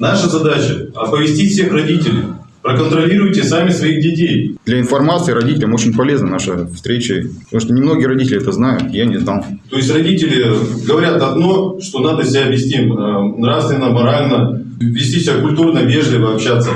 Наша задача – оповестить всех родителей. Проконтролируйте сами своих детей. Для информации родителям очень полезна наша встреча, потому что немногие родители это знают, я не знал. То есть родители говорят одно, что надо себя вести э, нравственно, морально, вести себя культурно, вежливо, общаться.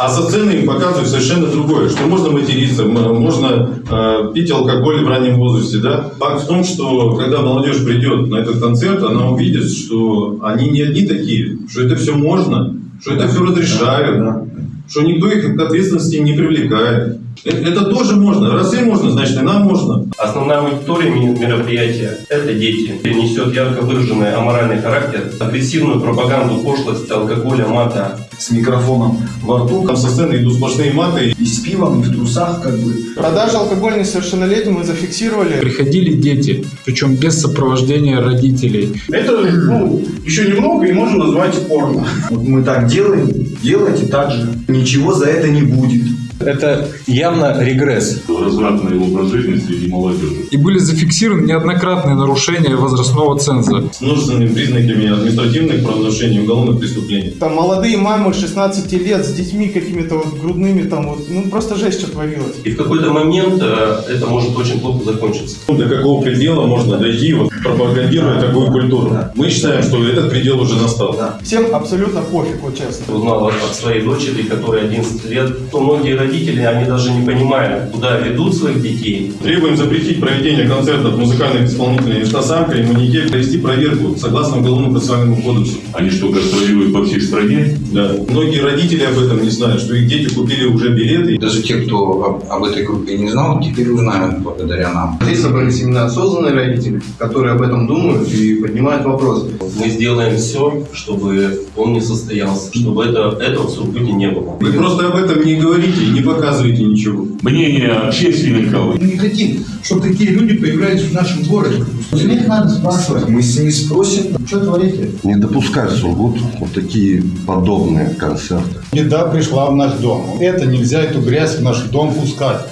А со сцены им показывают совершенно другое, что можно материться, можно э, пить алкоголь в раннем возрасте. Да? Факт в том, что когда молодежь придет на этот концерт, она увидит, что они не одни такие, что это все можно, что это все разрешают, что никто их к ответственности не привлекает. Э- Это тоже можно. Раз им можно, значит и нам можно. Основная аудитория мероприятия – это дети. Несет ярко выраженный аморальный характер, агрессивную пропаганду пошлости, алкоголя, мата. с микрофоном во рту Там со сцены идут сплошные маты, и с пивом, и в трусах, как бы. Продажа алкоголя несовершеннолетним мы зафиксировали. Приходили дети, причем без сопровождения родителей. Это ну, еще немного и можно назвать порно. Вот мы так делаем, делайте так же. Ничего за это не будет. Это явно регресс. развратный образ жизни среди молодежи. И были зафиксированы неоднократные нарушения возрастного ценза. с множественными признаками административных правонарушений и уголовных преступлений. Там молодые мамы 16 лет с детьми какими-то вот грудными там вот, ну просто жесть что творилось. И в какой-то момент э, это может очень плохо закончиться. Ну, До какого предела можно дойти, вот, пропагандируя такую культуру? Мы считаем, что этот предел уже настал. Всем абсолютно пофиг, вот честно. Узнал от своей дочери, которой 11 лет, то многие родители, они даже не понимают, куда ведут своих детей. Требуем запретить проведение концертов музыкальных исполнителей «Инстасамка» и «Маньяке», провести проверку согласно Уголовному процессуальному кодексу. Они что, гастролируют по всей стране? Да. Многие родители об этом не знают, что их дети купили уже билеты. Даже те, кто об, об этой группе не знал, теперь узнают благодаря нам. Здесь собрались именно осознанные родители, которые об этом думают и поднимают вопросы. Мы сделаем все, чтобы он не состоялся, чтобы это, этого в Сургуте не было. Вы просто об этом не говорите и не показываете ничего. Мнение общественников Мы не хотим, чтобы такие люди появлялись в нашем городе. Их надо спрашивать. Мы с ними спросим, Что творите? Не допускать в Сургут вот такие подобные концерты. Еда пришла в наш дом. Это нельзя эту грязь в наш дом пускать.